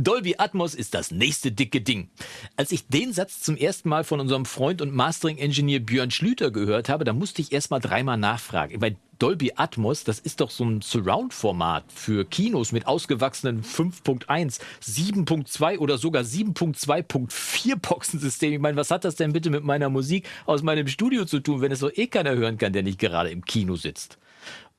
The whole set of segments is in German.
Dolby Atmos ist das nächste dicke Ding. Als ich den Satz zum ersten Mal von unserem Freund und Mastering-Engineer Björn Schlüter gehört habe, da musste ich erst mal dreimal nachfragen. Weil Dolby Atmos, das ist doch so ein Surround-Format für Kinos mit ausgewachsenen 5.1, 7.2 oder sogar 7.2.4 Boxensystem. Ich meine, was hat das denn bitte mit meiner Musik aus meinem Studio zu tun, wenn es so eh keiner hören kann, der nicht gerade im Kino sitzt?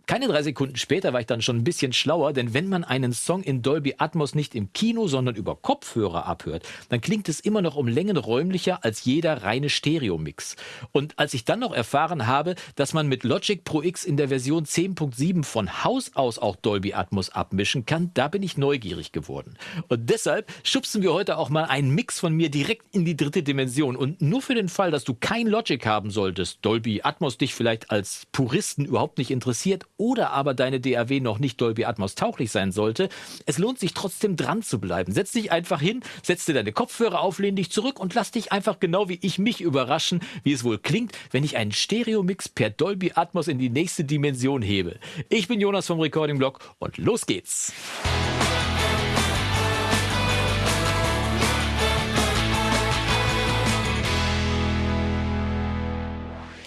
Keine drei Sekunden später war ich dann schon ein bisschen schlauer, denn wenn man einen Song in Dolby Atmos nicht im Kino, sondern über Kopfhörer abhört, dann klingt es immer noch um Längen räumlicher als jeder reine Stereo-Mix. Und als ich dann noch erfahren habe, dass man mit Logic Pro X in der Version 10.7 von Haus aus auch Dolby Atmos abmischen kann, da bin ich neugierig geworden. Und deshalb schubsen wir heute auch mal einen Mix von mir direkt in die dritte Dimension. Und nur für den Fall, dass du kein Logic haben solltest, Dolby Atmos dich vielleicht als Puristen überhaupt nicht interessiert oder aber deine DAW noch nicht Dolby Atmos tauglich sein sollte, es lohnt sich trotzdem dran zu bleiben. Setz dich einfach hin, setz dir deine Kopfhörer auf, lehn dich zurück und lass dich einfach genau wie ich mich überraschen, wie es wohl klingt, wenn ich einen Stereo-Mix per Dolby Atmos in die nächste Dimension hebe. Ich bin Jonas vom Recording Blog und los geht's.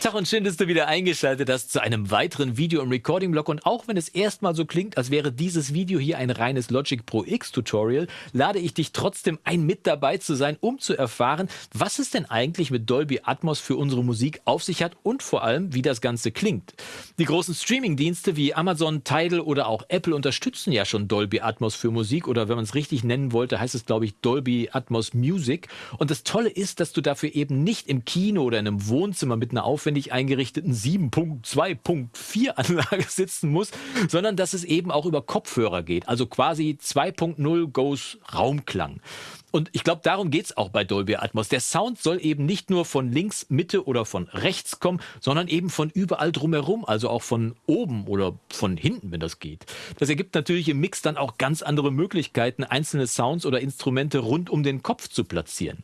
Tag und schön, dass du wieder eingeschaltet hast zu einem weiteren Video im Recording-Blog. Und auch wenn es erstmal so klingt, als wäre dieses Video hier ein reines Logic Pro X Tutorial, lade ich dich trotzdem ein, mit dabei zu sein, um zu erfahren, was es denn eigentlich mit Dolby Atmos für unsere Musik auf sich hat und vor allem, wie das Ganze klingt. Die großen Streaming-Dienste wie Amazon, Tidal oder auch Apple unterstützen ja schon Dolby Atmos für Musik oder wenn man es richtig nennen wollte, heißt es glaube ich Dolby Atmos Music. Und das Tolle ist, dass du dafür eben nicht im Kino oder in einem Wohnzimmer mit einer aufwendigen aufwendig eingerichteten 7.2.4 Anlage sitzen muss, sondern dass es eben auch über Kopfhörer geht. Also quasi 2.0 Goes Raumklang. Und ich glaube, darum geht's auch bei Dolby Atmos. Der Sound soll eben nicht nur von links, Mitte oder von rechts kommen, sondern eben von überall drumherum, also auch von oben oder von hinten, wenn das geht. Das ergibt natürlich im Mix dann auch ganz andere Möglichkeiten, einzelne Sounds oder Instrumente rund um den Kopf zu platzieren.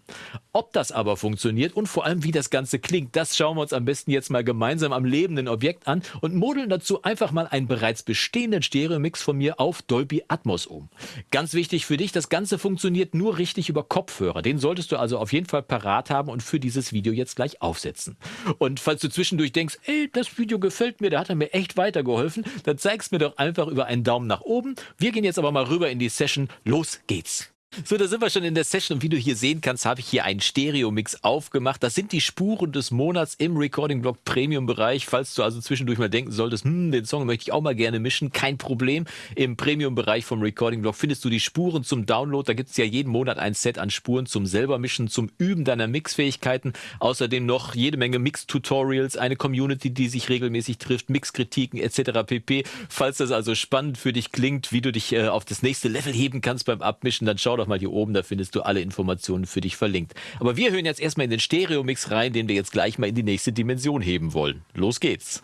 Ob das aber funktioniert und vor allem wie das Ganze klingt, das schauen wir uns am besten jetzt mal gemeinsam am lebenden Objekt an und modeln dazu einfach mal einen bereits bestehenden Stereo-Mix von mir auf Dolby Atmos um. Ganz wichtig für dich, das Ganze funktioniert nur richtig richtig über Kopfhörer. Den solltest du also auf jeden Fall parat haben und für dieses Video jetzt gleich aufsetzen. Und falls du zwischendurch denkst, ey, das Video gefällt mir, da hat er mir echt weitergeholfen, dann zeig's mir doch einfach über einen Daumen nach oben. Wir gehen jetzt aber mal rüber in die Session. Los geht's! So, da sind wir schon in der Session und wie du hier sehen kannst, habe ich hier einen Stereo-Mix aufgemacht. Das sind die Spuren des Monats im Recording-Blog Premium-Bereich. Falls du also zwischendurch mal denken solltest, hm, den Song möchte ich auch mal gerne mischen, kein Problem. Im Premium-Bereich vom Recording-Blog findest du die Spuren zum Download. Da gibt es ja jeden Monat ein Set an Spuren zum selber mischen, zum Üben deiner Mixfähigkeiten. Außerdem noch jede Menge Mix-Tutorials, eine Community, die sich regelmäßig trifft, Mixkritiken etc. pp. Falls das also spannend für dich klingt, wie du dich äh, auf das nächste Level heben kannst beim Abmischen, dann schau doch mal hier oben, da findest du alle Informationen für dich verlinkt. Aber wir hören jetzt erstmal in den Stereo-Mix rein, den wir jetzt gleich mal in die nächste Dimension heben wollen. Los geht's!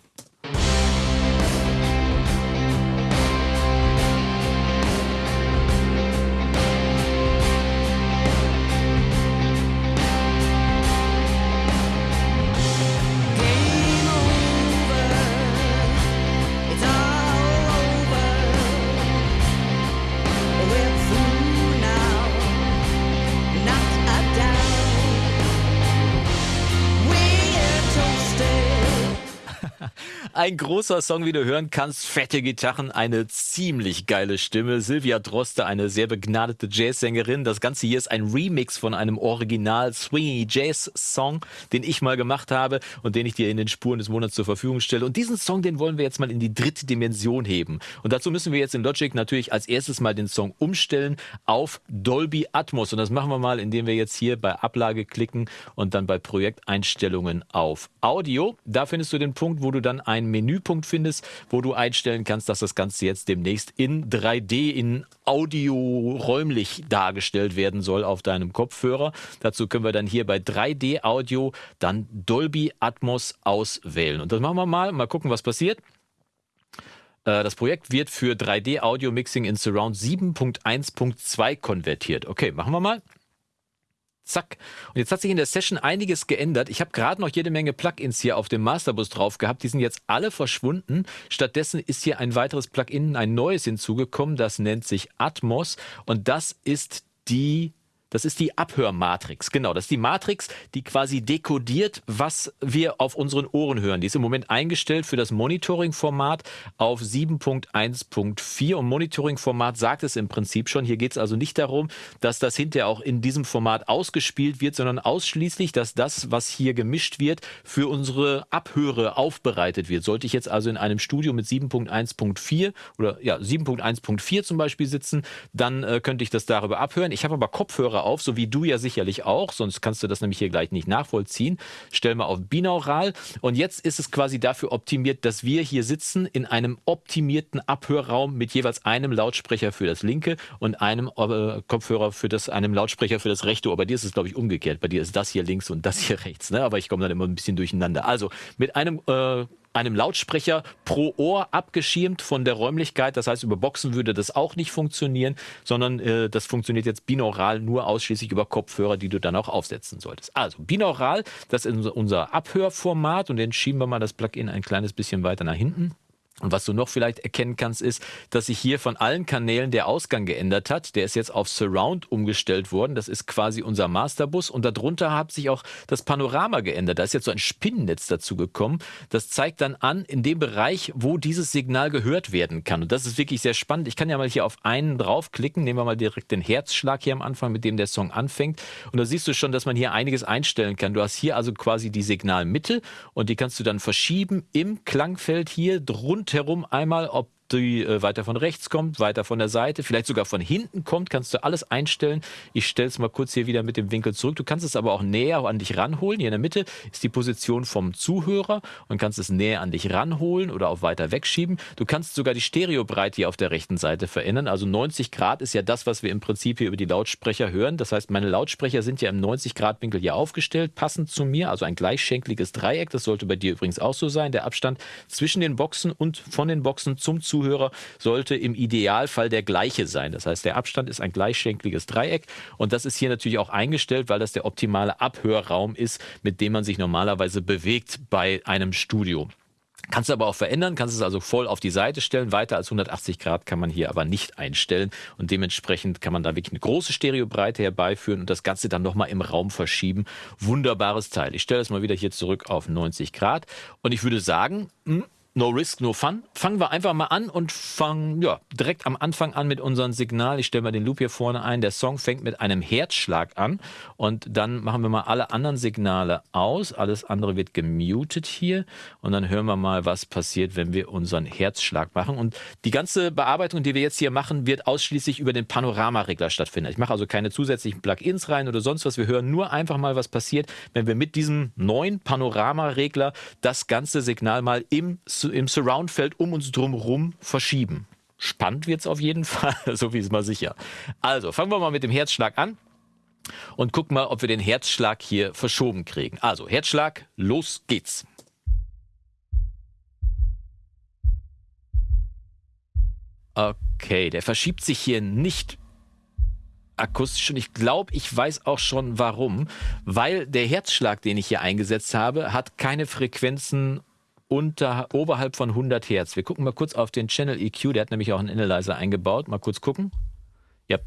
Ein großer Song, wie du hören kannst. Fette Gitarren, eine ziemlich geile Stimme. Silvia Droste, eine sehr begnadete Jazzsängerin. Das Ganze hier ist ein Remix von einem Original Swingy Jazz Song, den ich mal gemacht habe und den ich dir in den Spuren des Monats zur Verfügung stelle. Und diesen Song, den wollen wir jetzt mal in die dritte Dimension heben. Und dazu müssen wir jetzt in Logic natürlich als erstes mal den Song umstellen auf Dolby Atmos. Und das machen wir mal, indem wir jetzt hier bei Ablage klicken und dann bei Projekteinstellungen auf Audio. Da findest du den Punkt, wo du dann ein Menüpunkt findest, wo du einstellen kannst, dass das Ganze jetzt demnächst in 3D, in Audio räumlich dargestellt werden soll auf deinem Kopfhörer. Dazu können wir dann hier bei 3D Audio dann Dolby Atmos auswählen. Und das machen wir mal, mal gucken, was passiert. Äh, das Projekt wird für 3D Audio Mixing in Surround 7.1.2 konvertiert. Okay, machen wir mal. Zack. Und jetzt hat sich in der Session einiges geändert. Ich habe gerade noch jede Menge Plugins hier auf dem Masterbus drauf gehabt. Die sind jetzt alle verschwunden. Stattdessen ist hier ein weiteres Plugin, ein neues hinzugekommen. Das nennt sich Atmos. Und das ist die das ist die Abhörmatrix. Genau, das ist die Matrix, die quasi dekodiert, was wir auf unseren Ohren hören. Die ist im Moment eingestellt für das Monitoring-Format auf 7.1.4. Und Monitoring-Format sagt es im Prinzip schon. Hier geht es also nicht darum, dass das hinterher auch in diesem Format ausgespielt wird, sondern ausschließlich, dass das, was hier gemischt wird, für unsere Abhöre aufbereitet wird. Sollte ich jetzt also in einem Studio mit 7.1.4 oder ja 7.1.4 zum Beispiel sitzen, dann äh, könnte ich das darüber abhören. Ich habe aber Kopfhörer auf, so wie du ja sicherlich auch, sonst kannst du das nämlich hier gleich nicht nachvollziehen. Stell mal auf binaural und jetzt ist es quasi dafür optimiert, dass wir hier sitzen in einem optimierten Abhörraum mit jeweils einem Lautsprecher für das linke und einem äh, Kopfhörer für das, einem Lautsprecher für das rechte Ohr. Bei dir ist es, glaube ich, umgekehrt. Bei dir ist das hier links und das hier rechts, ne? Aber ich komme dann immer ein bisschen durcheinander. Also mit einem äh, einem Lautsprecher pro Ohr abgeschirmt von der Räumlichkeit. Das heißt, über Boxen würde das auch nicht funktionieren, sondern äh, das funktioniert jetzt binaural nur ausschließlich über Kopfhörer, die du dann auch aufsetzen solltest. Also binaural, das ist unser Abhörformat und dann schieben wir mal das Plugin ein kleines bisschen weiter nach hinten. Und was du noch vielleicht erkennen kannst, ist, dass sich hier von allen Kanälen der Ausgang geändert hat. Der ist jetzt auf Surround umgestellt worden. Das ist quasi unser Masterbus. Und darunter hat sich auch das Panorama geändert. Da ist jetzt so ein Spinnennetz dazu gekommen. Das zeigt dann an, in dem Bereich, wo dieses Signal gehört werden kann. Und das ist wirklich sehr spannend. Ich kann ja mal hier auf einen draufklicken. Nehmen wir mal direkt den Herzschlag hier am Anfang, mit dem der Song anfängt. Und da siehst du schon, dass man hier einiges einstellen kann. Du hast hier also quasi die Signalmitte und die kannst du dann verschieben im Klangfeld hier drunter rundherum einmal, ob die äh, weiter von rechts kommt, weiter von der Seite, vielleicht sogar von hinten kommt, kannst du alles einstellen. Ich stelle es mal kurz hier wieder mit dem Winkel zurück. Du kannst es aber auch näher an dich ranholen. Hier in der Mitte ist die Position vom Zuhörer und kannst es näher an dich ranholen oder auch weiter wegschieben. Du kannst sogar die Stereobreite hier auf der rechten Seite verändern. Also 90 Grad ist ja das, was wir im Prinzip hier über die Lautsprecher hören. Das heißt, meine Lautsprecher sind ja im 90 Grad Winkel hier aufgestellt, passend zu mir, also ein gleichschenkliges Dreieck. Das sollte bei dir übrigens auch so sein. Der Abstand zwischen den Boxen und von den Boxen zum Zuhörer Zuhörer sollte im Idealfall der gleiche sein. Das heißt, der Abstand ist ein gleichschenkliges Dreieck und das ist hier natürlich auch eingestellt, weil das der optimale Abhörraum ist, mit dem man sich normalerweise bewegt bei einem Studio. Kannst du aber auch verändern, kannst es also voll auf die Seite stellen. Weiter als 180 Grad kann man hier aber nicht einstellen. Und dementsprechend kann man da wirklich eine große Stereobreite herbeiführen und das Ganze dann nochmal im Raum verschieben. Wunderbares Teil. Ich stelle es mal wieder hier zurück auf 90 Grad. Und ich würde sagen, hm, No Risk, No Fun. Fangen wir einfach mal an und fangen ja, direkt am Anfang an mit unserem Signal. Ich stelle mal den Loop hier vorne ein. Der Song fängt mit einem Herzschlag an und dann machen wir mal alle anderen Signale aus. Alles andere wird gemutet hier und dann hören wir mal, was passiert, wenn wir unseren Herzschlag machen. Und die ganze Bearbeitung, die wir jetzt hier machen, wird ausschließlich über den Panoramaregler stattfinden. Ich mache also keine zusätzlichen Plugins rein oder sonst was. Wir hören nur einfach mal, was passiert, wenn wir mit diesem neuen Panoramaregler das ganze Signal mal im im Surroundfeld um uns drumherum verschieben. Spannend wird es auf jeden Fall, so wie es mal sicher. Also, fangen wir mal mit dem Herzschlag an und gucken mal, ob wir den Herzschlag hier verschoben kriegen. Also, Herzschlag, los geht's. Okay, der verschiebt sich hier nicht akustisch und ich glaube, ich weiß auch schon warum, weil der Herzschlag, den ich hier eingesetzt habe, hat keine Frequenzen unter, oberhalb von 100 Hertz. Wir gucken mal kurz auf den Channel EQ, der hat nämlich auch einen Analyzer eingebaut. Mal kurz gucken. Ja,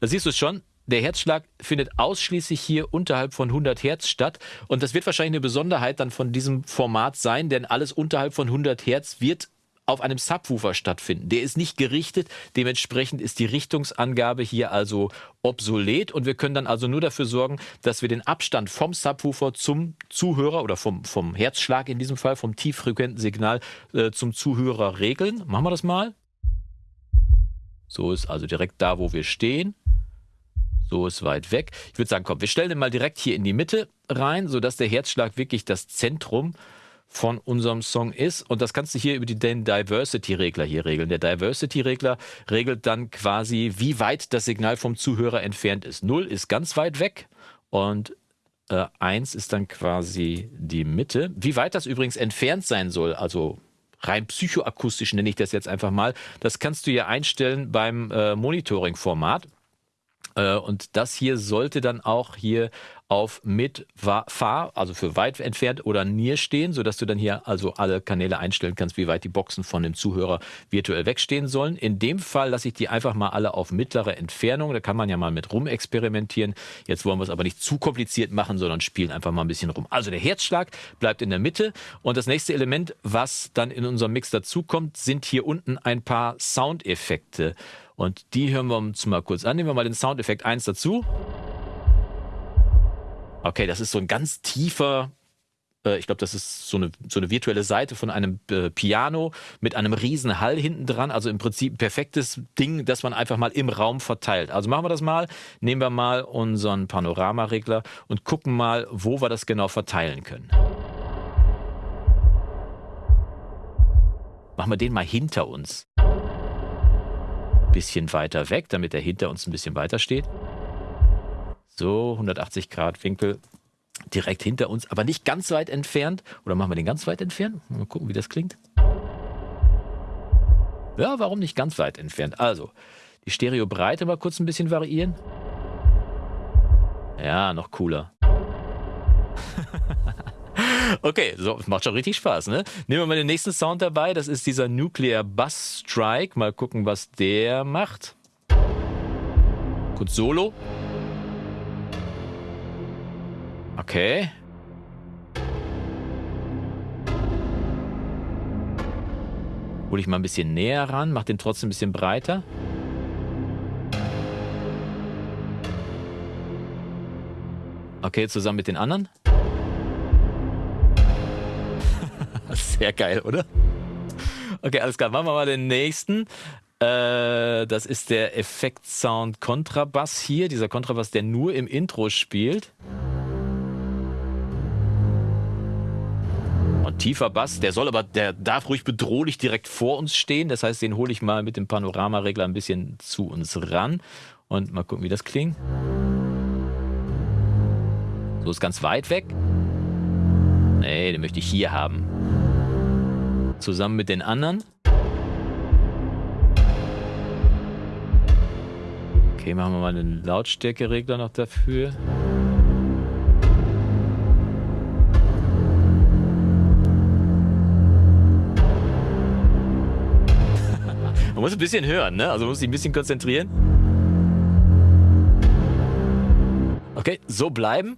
da siehst du es schon. Der Herzschlag findet ausschließlich hier unterhalb von 100 Hertz statt. Und das wird wahrscheinlich eine Besonderheit dann von diesem Format sein, denn alles unterhalb von 100 Hertz wird auf einem Subwoofer stattfinden. Der ist nicht gerichtet, dementsprechend ist die Richtungsangabe hier also obsolet und wir können dann also nur dafür sorgen, dass wir den Abstand vom Subwoofer zum Zuhörer oder vom, vom Herzschlag in diesem Fall, vom tieffrequenten Signal äh, zum Zuhörer regeln. Machen wir das mal. So ist also direkt da, wo wir stehen. So ist weit weg. Ich würde sagen, komm, wir stellen den mal direkt hier in die Mitte rein, sodass der Herzschlag wirklich das Zentrum von unserem Song ist. Und das kannst du hier über den Diversity-Regler hier regeln. Der Diversity-Regler regelt dann quasi, wie weit das Signal vom Zuhörer entfernt ist. Null ist ganz weit weg und äh, 1 ist dann quasi die Mitte. Wie weit das übrigens entfernt sein soll, also rein psychoakustisch nenne ich das jetzt einfach mal, das kannst du hier einstellen beim äh, Monitoring-Format. Äh, und das hier sollte dann auch hier auf mit Fahr, also für weit entfernt oder Near stehen, sodass du dann hier also alle Kanäle einstellen kannst, wie weit die Boxen von dem Zuhörer virtuell wegstehen sollen. In dem Fall lasse ich die einfach mal alle auf mittlere Entfernung. Da kann man ja mal mit rum experimentieren. Jetzt wollen wir es aber nicht zu kompliziert machen, sondern spielen einfach mal ein bisschen rum. Also der Herzschlag bleibt in der Mitte und das nächste Element, was dann in unserem Mix dazukommt, sind hier unten ein paar Soundeffekte. Und die hören wir uns mal kurz an. Nehmen wir mal den Soundeffekt 1 dazu. Okay, das ist so ein ganz tiefer, äh, ich glaube, das ist so eine, so eine virtuelle Seite von einem äh, Piano mit einem riesen Hall hinten dran. Also im Prinzip ein perfektes Ding, das man einfach mal im Raum verteilt. Also machen wir das mal. Nehmen wir mal unseren Panoramaregler und gucken mal, wo wir das genau verteilen können. Machen wir den mal hinter uns bisschen weiter weg, damit er hinter uns ein bisschen weiter steht. So, 180 Grad Winkel direkt hinter uns, aber nicht ganz weit entfernt. Oder machen wir den ganz weit entfernt? Mal gucken, wie das klingt. Ja, warum nicht ganz weit entfernt? Also, die Stereobreite mal kurz ein bisschen variieren. Ja, noch cooler. Okay, so, macht schon richtig Spaß, ne? Nehmen wir mal den nächsten Sound dabei. Das ist dieser Nuclear Bus Strike. Mal gucken, was der macht. Kurz Solo. Okay. Hole ich mal ein bisschen näher ran, mach den trotzdem ein bisschen breiter. Okay, zusammen mit den anderen. Sehr geil, oder? Okay, alles klar. Machen wir mal den nächsten. Äh, das ist der Effekt-Sound Kontrabass hier. Dieser Kontrabass, der nur im Intro spielt. Und tiefer Bass, der soll aber, der darf ruhig bedrohlich direkt vor uns stehen. Das heißt, den hole ich mal mit dem Panoramaregler ein bisschen zu uns ran. Und mal gucken, wie das klingt. So ist ganz weit weg. Nee, den möchte ich hier haben zusammen mit den anderen. Okay, machen wir mal den Lautstärkeregler noch dafür. man muss ein bisschen hören, ne? Also man muss sich ein bisschen konzentrieren. Okay, so bleiben.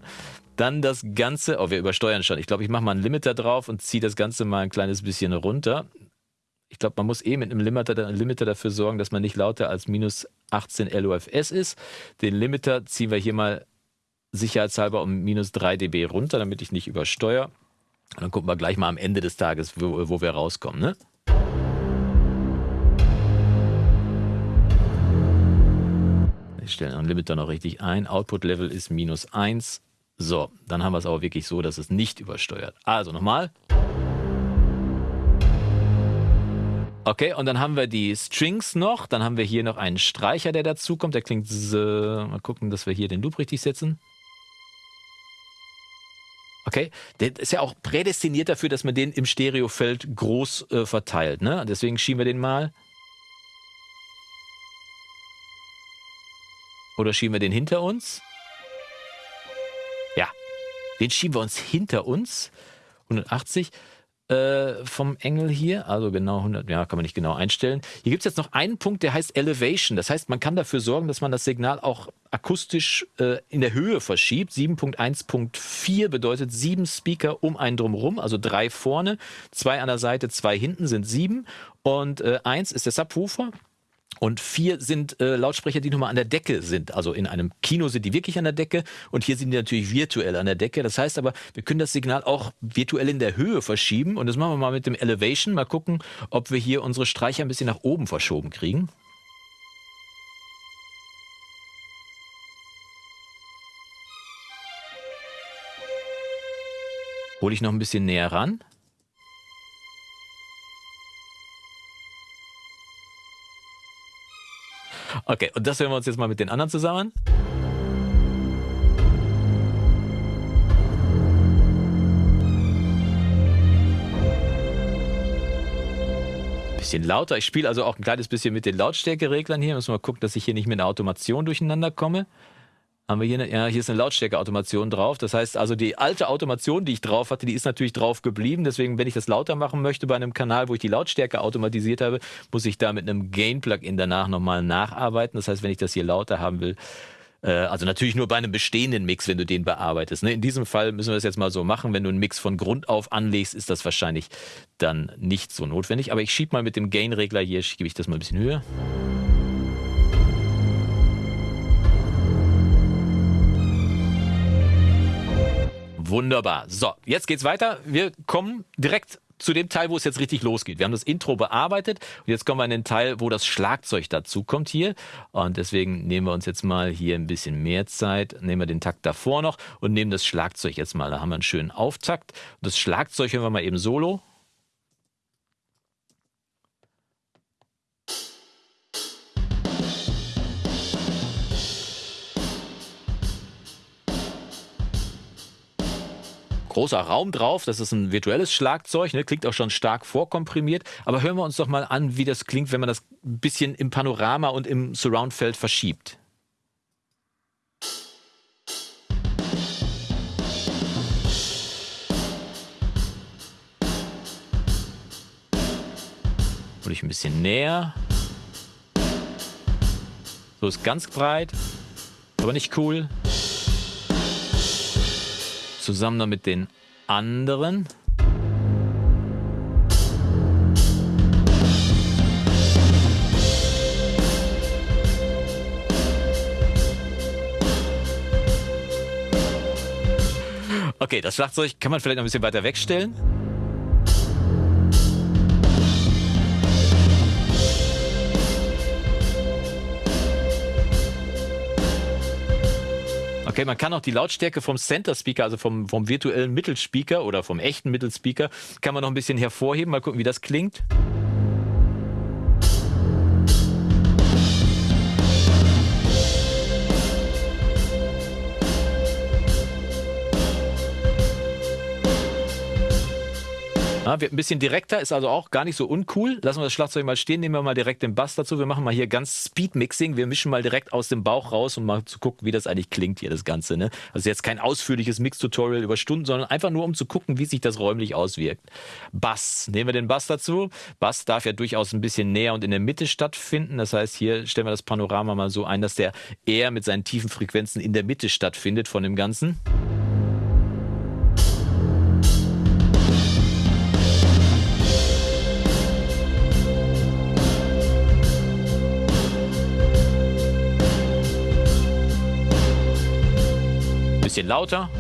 Dann das Ganze, oh, wir übersteuern schon. Ich glaube, ich mache mal einen Limiter drauf und ziehe das Ganze mal ein kleines bisschen runter. Ich glaube, man muss eh mit einem Limiter, Limiter dafür sorgen, dass man nicht lauter als minus 18 LUFS ist. Den Limiter ziehen wir hier mal sicherheitshalber um minus 3 dB runter, damit ich nicht übersteuere. Und dann gucken wir gleich mal am Ende des Tages, wo, wo wir rauskommen. Ne? Ich stelle den Limiter noch richtig ein. Output-Level ist minus 1. So, dann haben wir es aber wirklich so, dass es nicht übersteuert. Also nochmal. Okay, und dann haben wir die Strings noch. Dann haben wir hier noch einen Streicher, der dazukommt. Der klingt so. Mal gucken, dass wir hier den Loop richtig setzen. Okay, der ist ja auch prädestiniert dafür, dass man den im Stereofeld groß äh, verteilt. Ne? Deswegen schieben wir den mal. Oder schieben wir den hinter uns? Den schieben wir uns hinter uns. 180 äh, vom Engel hier, also genau 100, ja, kann man nicht genau einstellen. Hier gibt es jetzt noch einen Punkt, der heißt Elevation. Das heißt, man kann dafür sorgen, dass man das Signal auch akustisch äh, in der Höhe verschiebt. 7.1.4 bedeutet sieben Speaker um einen drumherum, also drei vorne, zwei an der Seite, zwei hinten sind sieben. Und äh, eins ist der Subwoofer, und vier sind äh, Lautsprecher, die nochmal an der Decke sind. Also in einem Kino sind die wirklich an der Decke und hier sind die natürlich virtuell an der Decke. Das heißt aber, wir können das Signal auch virtuell in der Höhe verschieben. Und das machen wir mal mit dem Elevation. Mal gucken, ob wir hier unsere Streicher ein bisschen nach oben verschoben kriegen. Hole ich noch ein bisschen näher ran. Okay, und das hören wir uns jetzt mal mit den anderen zusammen. bisschen lauter. Ich spiele also auch ein kleines bisschen mit den Lautstärkereglern hier. Wir mal gucken, dass ich hier nicht mit einer Automation durcheinander komme. Haben wir hier eine, ja, hier ist eine Lautstärkeautomation drauf. Das heißt also, die alte Automation, die ich drauf hatte, die ist natürlich drauf geblieben. Deswegen, wenn ich das lauter machen möchte bei einem Kanal, wo ich die Lautstärke automatisiert habe, muss ich da mit einem Gain-Plugin danach nochmal nacharbeiten. Das heißt, wenn ich das hier lauter haben will, äh, also natürlich nur bei einem bestehenden Mix, wenn du den bearbeitest. Ne? In diesem Fall müssen wir das jetzt mal so machen. Wenn du einen Mix von Grund auf anlegst, ist das wahrscheinlich dann nicht so notwendig. Aber ich schiebe mal mit dem Gain-Regler hier, schiebe ich das mal ein bisschen höher. Wunderbar. So, jetzt geht's weiter. Wir kommen direkt zu dem Teil, wo es jetzt richtig losgeht. Wir haben das Intro bearbeitet und jetzt kommen wir in den Teil, wo das Schlagzeug dazu kommt hier. Und deswegen nehmen wir uns jetzt mal hier ein bisschen mehr Zeit, nehmen wir den Takt davor noch und nehmen das Schlagzeug jetzt mal. Da haben wir einen schönen Auftakt. Das Schlagzeug hören wir mal eben solo. Großer Raum drauf. Das ist ein virtuelles Schlagzeug, ne? klingt auch schon stark vorkomprimiert. Aber hören wir uns doch mal an, wie das klingt, wenn man das ein bisschen im Panorama und im Surroundfeld verschiebt. Und ich ein bisschen näher. So ist ganz breit, aber nicht cool zusammen mit den anderen. Okay, das Schlagzeug kann man vielleicht noch ein bisschen weiter wegstellen. Okay, man kann auch die Lautstärke vom Center Speaker, also vom, vom virtuellen Mittelspeaker oder vom echten Mittelspeaker, kann man noch ein bisschen hervorheben. Mal gucken, wie das klingt. Ja, wird ein bisschen direkter, ist also auch gar nicht so uncool. Lassen wir das Schlagzeug mal stehen, nehmen wir mal direkt den Bass dazu. Wir machen mal hier ganz Speed-Mixing. Wir mischen mal direkt aus dem Bauch raus, um mal zu gucken, wie das eigentlich klingt hier, das Ganze. Ne? Also jetzt kein ausführliches Mix-Tutorial über Stunden, sondern einfach nur, um zu gucken, wie sich das räumlich auswirkt. Bass, nehmen wir den Bass dazu. Bass darf ja durchaus ein bisschen näher und in der Mitte stattfinden. Das heißt, hier stellen wir das Panorama mal so ein, dass der eher mit seinen tiefen Frequenzen in der Mitte stattfindet von dem Ganzen. Bisschen lauter.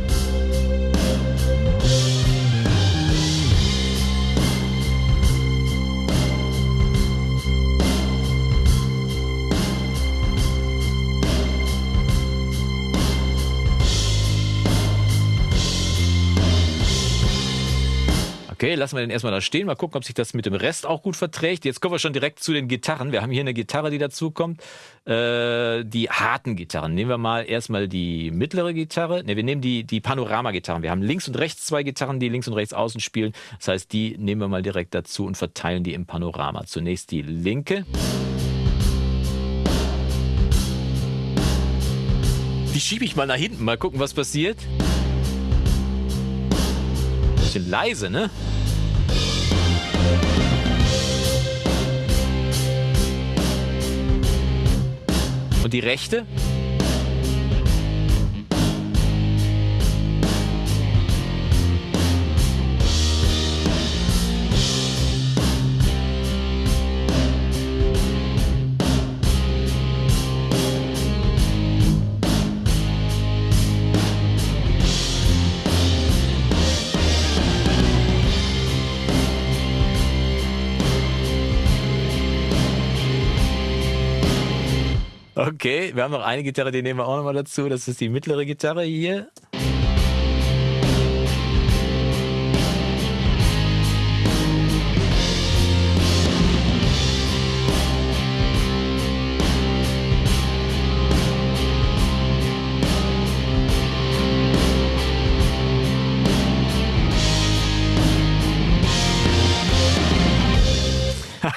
Okay, lassen wir den erstmal da stehen. Mal gucken, ob sich das mit dem Rest auch gut verträgt. Jetzt kommen wir schon direkt zu den Gitarren. Wir haben hier eine Gitarre, die dazukommt. Äh, die harten Gitarren. Nehmen wir mal erstmal die mittlere Gitarre. Ne, wir nehmen die, die Panorama-Gitarren. Wir haben links und rechts zwei Gitarren, die links und rechts außen spielen. Das heißt, die nehmen wir mal direkt dazu und verteilen die im Panorama. Zunächst die linke. Die schiebe ich mal nach hinten. Mal gucken, was passiert bisschen leise, ne? Und die rechte? Okay, wir haben noch eine Gitarre, die nehmen wir auch nochmal dazu. Das ist die mittlere Gitarre hier.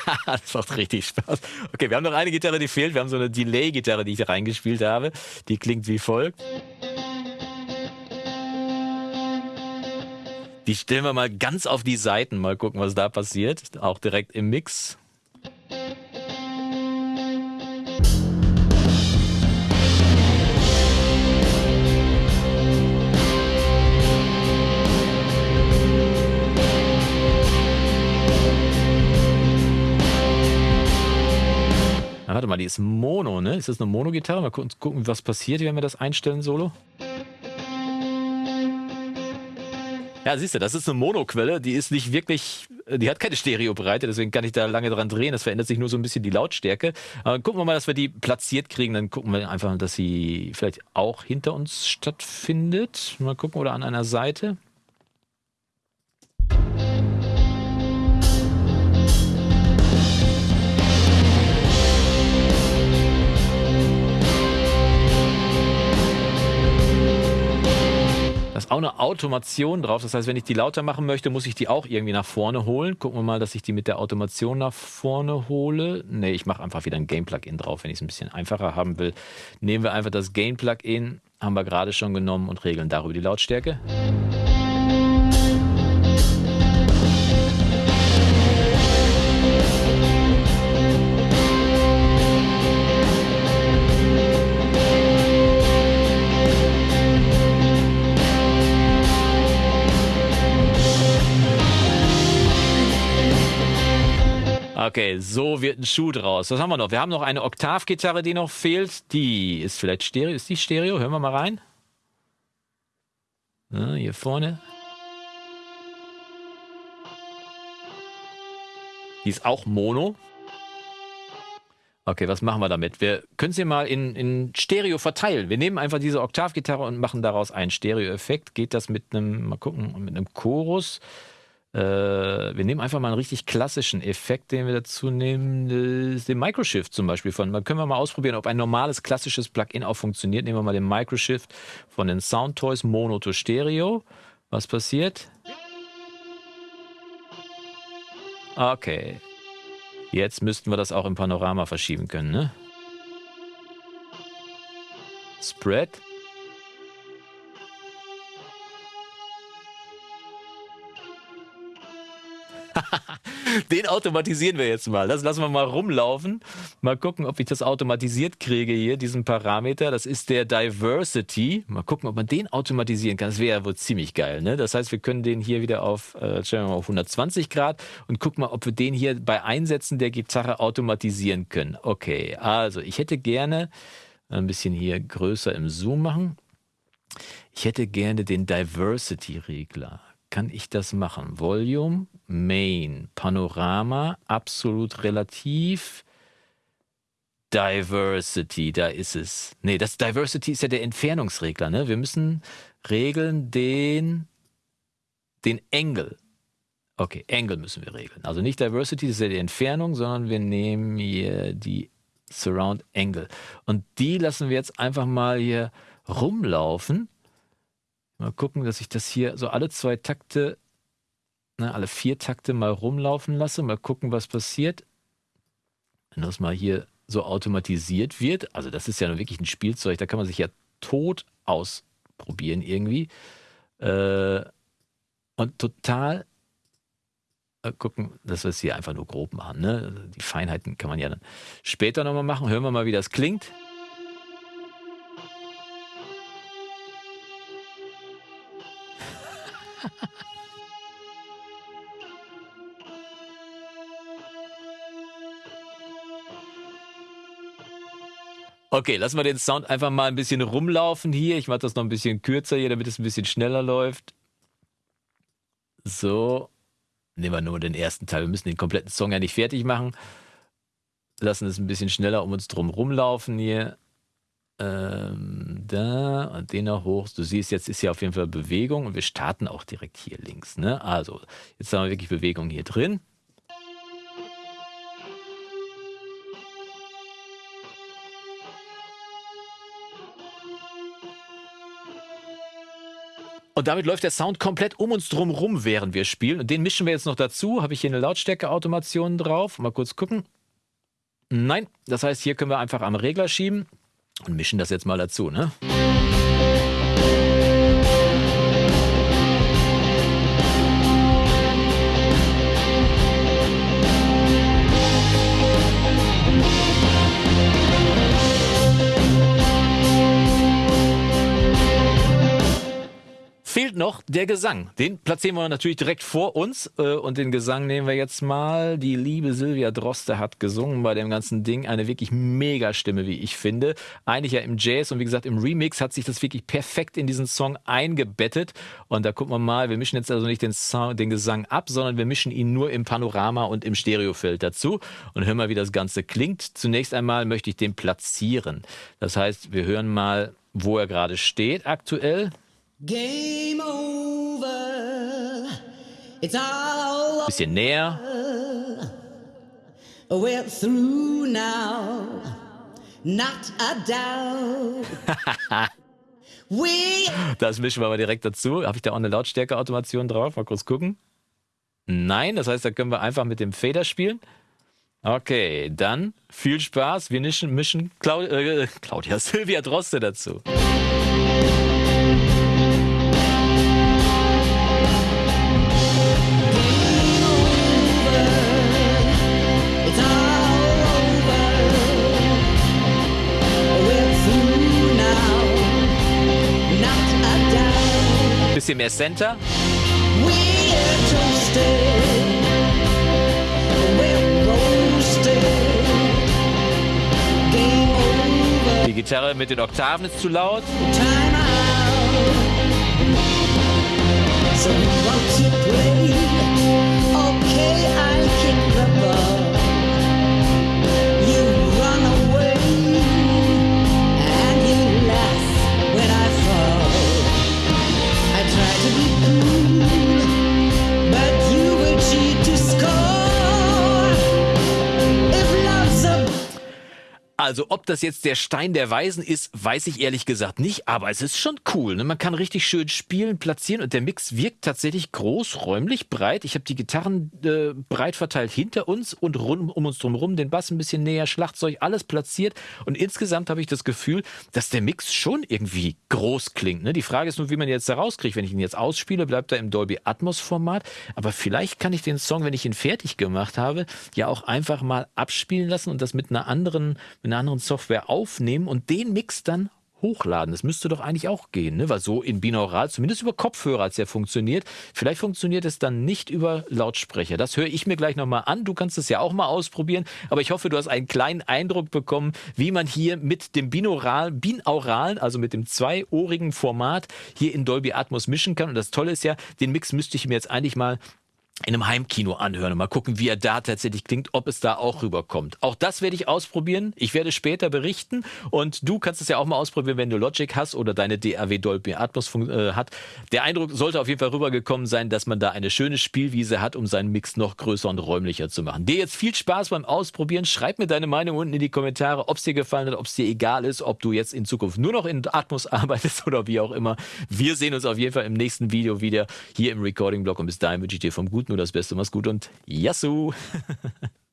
das macht richtig Spaß. Okay, wir haben noch eine Gitarre, die fehlt. Wir haben so eine Delay-Gitarre, die ich da reingespielt habe. Die klingt wie folgt. Die stellen wir mal ganz auf die Seiten. Mal gucken, was da passiert. Auch direkt im Mix. Warte mal, die ist Mono, ne? Ist das eine Mono-Gitarre? Mal gucken, was passiert, wenn wir das einstellen, Solo. Ja, siehst du, das ist eine Monoquelle, die ist nicht wirklich, die hat keine Stereobreite, deswegen kann ich da lange dran drehen. Das verändert sich nur so ein bisschen die Lautstärke. Aber gucken wir mal, dass wir die platziert kriegen. Dann gucken wir einfach, dass sie vielleicht auch hinter uns stattfindet. Mal gucken, oder an einer Seite. Da ist auch eine Automation drauf. Das heißt, wenn ich die lauter machen möchte, muss ich die auch irgendwie nach vorne holen. Gucken wir mal, dass ich die mit der Automation nach vorne hole. Ne, ich mache einfach wieder ein Gain-Plugin drauf, wenn ich es ein bisschen einfacher haben will. Nehmen wir einfach das Gain-Plugin, haben wir gerade schon genommen und regeln darüber die Lautstärke. Okay, so wird ein Schuh draus. Was haben wir noch? Wir haben noch eine Oktavgitarre, die noch fehlt. Die ist vielleicht Stereo. Ist die Stereo? Hören wir mal rein. Ja, hier vorne. Die ist auch Mono. Okay, was machen wir damit? Wir können sie mal in, in Stereo verteilen. Wir nehmen einfach diese Oktavgitarre und machen daraus einen Stereo-Effekt. Geht das mit einem, mal gucken, mit einem Chorus? Äh, wir nehmen einfach mal einen richtig klassischen Effekt, den wir dazu nehmen, den Microshift zum Beispiel von. Dann können wir mal ausprobieren, ob ein normales klassisches Plugin auch funktioniert. Nehmen wir mal den Microshift von den Soundtoys Mono to Stereo. Was passiert? Okay. Jetzt müssten wir das auch im Panorama verschieben können, ne? Spread. Den automatisieren wir jetzt mal. Das lassen wir mal rumlaufen. Mal gucken, ob ich das automatisiert kriege hier, diesen Parameter. Das ist der Diversity. Mal gucken, ob man den automatisieren kann. Das wäre ja wohl ziemlich geil. Ne? Das heißt, wir können den hier wieder auf, äh, stellen wir mal auf 120 Grad und gucken mal, ob wir den hier bei Einsetzen der Gitarre automatisieren können. Okay, also ich hätte gerne ein bisschen hier größer im Zoom machen. Ich hätte gerne den Diversity-Regler kann ich das machen? Volume, Main, Panorama, absolut relativ. Diversity, da ist es. Nee, das Diversity ist ja der Entfernungsregler. Ne? Wir müssen regeln den, den Engel. Okay, Engel müssen wir regeln. Also nicht Diversity, das ist ja die Entfernung, sondern wir nehmen hier die Surround Angle. Und die lassen wir jetzt einfach mal hier rumlaufen. Mal gucken, dass ich das hier so alle zwei Takte, ne, alle vier Takte mal rumlaufen lasse. Mal gucken, was passiert. Wenn das mal hier so automatisiert wird, also das ist ja wirklich ein Spielzeug, da kann man sich ja tot ausprobieren irgendwie. Äh, und total äh, gucken, dass wir es hier einfach nur grob machen. Ne? Die Feinheiten kann man ja dann später nochmal machen. Hören wir mal, wie das klingt. Okay, lassen wir den Sound einfach mal ein bisschen rumlaufen hier. Ich mache das noch ein bisschen kürzer hier, damit es ein bisschen schneller läuft. So. Nehmen wir nur den ersten Teil. Wir müssen den kompletten Song ja nicht fertig machen. Lassen es ein bisschen schneller um uns drum rumlaufen hier. Ähm, da und den noch hoch. Du siehst, jetzt ist hier auf jeden Fall Bewegung und wir starten auch direkt hier links. Ne? Also, jetzt haben wir wirklich Bewegung hier drin. Und damit läuft der Sound komplett um uns drum rum, während wir spielen. Und den mischen wir jetzt noch dazu. Habe ich hier eine Lautstärke-Automation drauf. Mal kurz gucken. Nein, das heißt, hier können wir einfach am Regler schieben und mischen das jetzt mal dazu. Ne? Der Gesang. Den platzieren wir natürlich direkt vor uns. Äh, und den Gesang nehmen wir jetzt mal. Die liebe Silvia Droste hat gesungen bei dem ganzen Ding. Eine wirklich mega Stimme, wie ich finde. Eigentlich ja im Jazz und wie gesagt im Remix hat sich das wirklich perfekt in diesen Song eingebettet. Und da gucken wir mal, wir mischen jetzt also nicht den, Song, den Gesang ab, sondern wir mischen ihn nur im Panorama und im Stereofeld dazu. Und hören mal, wie das Ganze klingt. Zunächst einmal möchte ich den platzieren. Das heißt, wir hören mal, wo er gerade steht aktuell. Game over. It's all Bisschen näher. We're through now. Not a doubt. das mischen wir mal direkt dazu. Habe ich da auch eine Lautstärke-Automation drauf? Mal kurz gucken. Nein, das heißt, da können wir einfach mit dem Fader spielen. Okay, dann viel Spaß. Wir mischen, mischen Claud äh, Claudia Silvia Droste dazu. Bisschen mehr Center. Die Gitarre mit den Oktaven ist zu laut. So Also ob das jetzt der Stein der Weisen ist, weiß ich ehrlich gesagt nicht, aber es ist schon cool. Ne? Man kann richtig schön spielen, platzieren und der Mix wirkt tatsächlich groß, räumlich, breit. Ich habe die Gitarren äh, breit verteilt hinter uns und rund um uns drumherum, den Bass ein bisschen näher, Schlagzeug, alles platziert. Und insgesamt habe ich das Gefühl, dass der Mix schon irgendwie groß klingt. Ne? Die Frage ist nur, wie man jetzt da rauskriegt. Wenn ich ihn jetzt ausspiele, bleibt er im Dolby Atmos Format. Aber vielleicht kann ich den Song, wenn ich ihn fertig gemacht habe, ja auch einfach mal abspielen lassen und das mit einer anderen, mit einer einer anderen Software aufnehmen und den Mix dann hochladen. Das müsste doch eigentlich auch gehen, ne? weil so in binaural, zumindest über Kopfhörer hat es ja funktioniert. Vielleicht funktioniert es dann nicht über Lautsprecher. Das höre ich mir gleich nochmal an. Du kannst es ja auch mal ausprobieren. Aber ich hoffe, du hast einen kleinen Eindruck bekommen, wie man hier mit dem binaural, binauralen, also mit dem zweiohrigen Format hier in Dolby Atmos mischen kann. Und das Tolle ist ja, den Mix müsste ich mir jetzt eigentlich mal in einem Heimkino anhören und mal gucken, wie er da tatsächlich klingt, ob es da auch rüberkommt. Auch das werde ich ausprobieren. Ich werde später berichten und du kannst es ja auch mal ausprobieren, wenn du Logic hast oder deine DAW Dolby Atmos äh, hat. Der Eindruck sollte auf jeden Fall rübergekommen sein, dass man da eine schöne Spielwiese hat, um seinen Mix noch größer und räumlicher zu machen. Dir jetzt viel Spaß beim Ausprobieren. Schreib mir deine Meinung unten in die Kommentare, ob es dir gefallen hat, ob es dir egal ist, ob du jetzt in Zukunft nur noch in Atmos arbeitest oder wie auch immer. Wir sehen uns auf jeden Fall im nächsten Video wieder hier im Recording-Blog und bis dahin wünsche ich dir vom Guten nur das Beste. Mach's gut und Yassou!